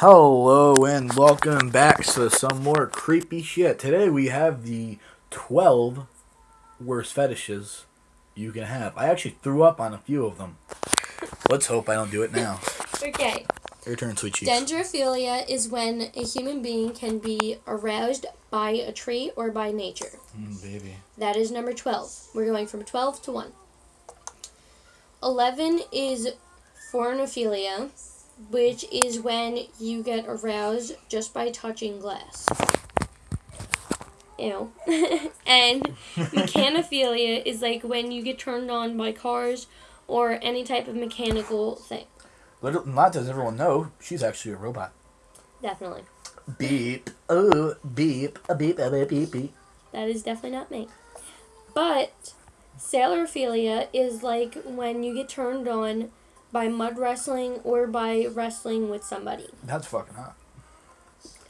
Hello and welcome back to some more creepy shit. Today we have the 12 worst fetishes you can have. I actually threw up on a few of them. Let's hope I don't do it now. Okay. Your turn, sweet cheeks. Dendrophilia is when a human being can be aroused by a tree or by nature. Mm, baby. That is number 12. We're going from 12 to 1. 11 is phoronophilia, which is when you get aroused just by touching glass. Ew. and mechanophilia is like when you get turned on by cars or any type of mechanical thing. Little, not does everyone know, she's actually a robot. Definitely. Beep. Oh, beep. A beep, a beep, beep, beep. That is definitely not me. But salirophilia is like when you get turned on by mud wrestling or by wrestling with somebody. That's fucking hot.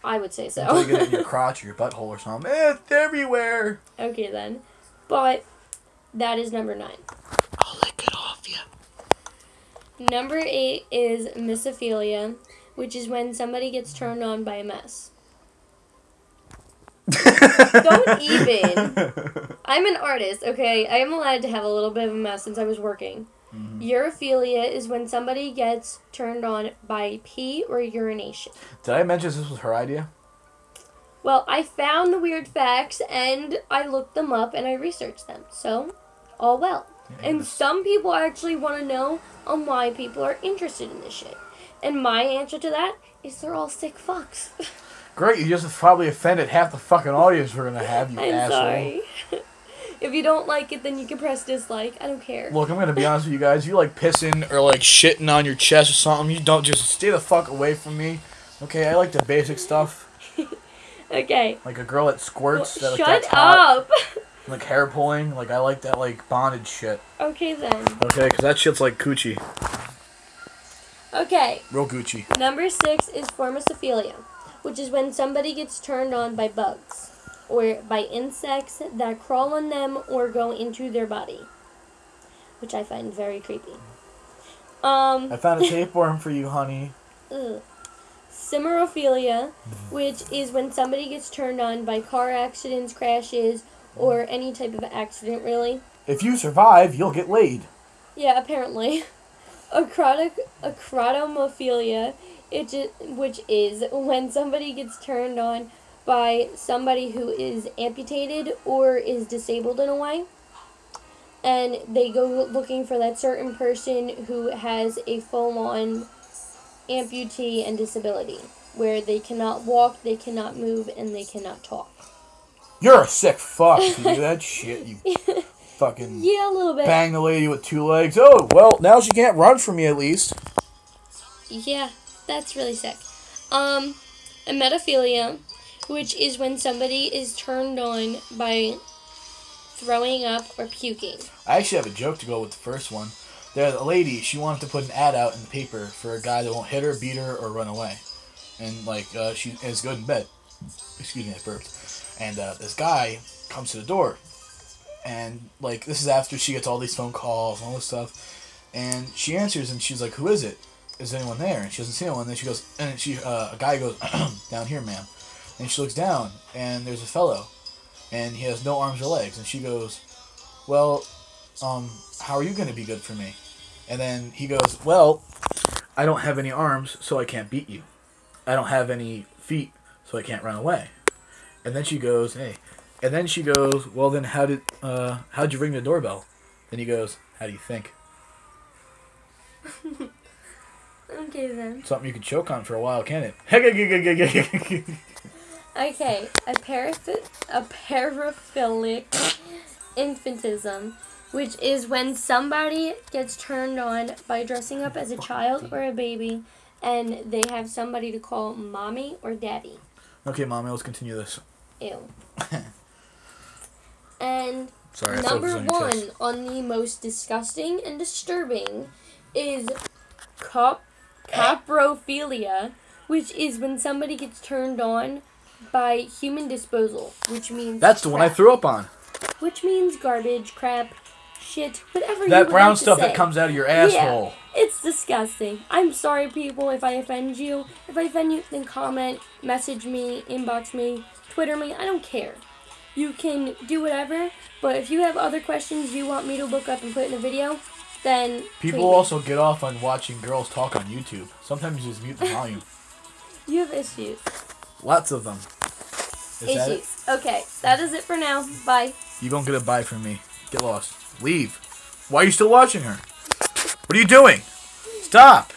I would say so. Until you get it in so. your crotch or your butthole or something. It's everywhere. okay then. But that is number nine. I'll lick it off you. Number eight is mysophilia, which is when somebody gets turned on by a mess. Don't even. I'm an artist, okay? I am allowed to have a little bit of a mess since I was working. Mhm. Urophilia is when somebody gets turned on by pee or urination. Did I mention this was her idea? Well, I found the weird facts and I looked them up and I researched them. So, all well. And some people actually want to know on why people are interested in this shit. And my answer to that is they're all sick fucks. Great, you just probably offended half the fucking audience we're gonna have, you I'm asshole. sorry. if you don't like it, then you can press dislike. I don't care. Look, I'm gonna be honest with you guys. You like pissing or like shitting on your chest or something. You don't just stay the fuck away from me. Okay, I like the basic stuff. Okay. Like a girl that squirts. that, like, Shut that's hot. up. Like hair pulling. Like I like that like bondage shit. okay then. Okay, because that shit's like Gucci. Okay. Real Gucci. Number six is formicophilia, which is when somebody gets turned on by bugs or by insects that crawl on them or go into their body, which I find very creepy. Um, I found a tapeworm for you, honey. ugh. Cimerophilia, which is when somebody gets turned on by car accidents, crashes, or any type of accident, really. If you survive, you'll get laid. Yeah, apparently. Acrotic, acrotomophilia, it which is when somebody gets turned on by somebody who is amputated or is disabled in a way. And they go looking for that certain person who has a full on amputee and disability, where they cannot walk, they cannot move, and they cannot talk. You're a sick fuck you do that shit. You fucking Yeah, a little bit. bang the lady with two legs. Oh, well, now she can't run from me at least. Yeah, that's really sick. Um, emetophilia, which is when somebody is turned on by throwing up or puking. I actually have a joke to go with the first one. There's a lady, she wanted to put an ad out in the paper for a guy that won't hit her, beat her, or run away. And, like, uh, she is good in bed. Excuse me, I burped. And uh, this guy comes to the door. And, like, this is after she gets all these phone calls and all this stuff. And she answers and she's like, Who is it? Is anyone there? And she doesn't see anyone. And then she goes, and she, uh, a guy goes, Down here, ma'am. And she looks down, and there's a fellow. And he has no arms or legs. And she goes, Well, um, how are you going to be good for me? And then he goes, Well, I don't have any arms, so I can't beat you. I don't have any feet, so I can't run away. And then she goes, Hey. And then she goes, Well, then how did, uh, how'd you ring the doorbell? Then he goes, How do you think? Okay then. Something you can choke on for a while, can't it? Okay, a paraph- a paraphilic infantism, which is when somebody gets turned on by dressing up as a child or a baby, and they have somebody to call mommy or daddy. okay, mommy, let's continue this. Ew. and Sorry, I thought it number on your one chest. on the most disgusting and disturbing is cop- coprophilia, which is when somebody gets turned on by human disposal, which means That's the one I threw up on. which means garbage, crap, shit, whatever you That brown like stuff that comes out of your asshole. Yeah, It's disgusting. I'm sorry, people, if I offend you. If I offend you, then comment, message me, inbox me, Twitter me. I don't care. You can do whatever, but if you have other questions you want me to look up and put in a video, then People also get off on watching girls talk on YouTube. Sometimes you just mute the volume. you have issues. Lots of them. Is that issues. Okay, that is it for now. Bye. You don't get a bye from me. Get lost. Leave. Why are you still watching her? What are you doing? Stop.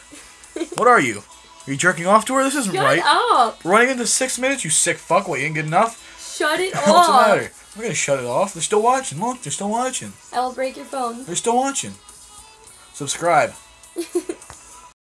What are you? Are you jerking off to her? This isn't Shut right. up. Running into six minutes, you sick fuck. What, you ain't good enough? Shut it What's the matter? I'm gonna shut it off. They're still watching. Look, they're still watching. I will break your phone. They're still watching. Subscribe.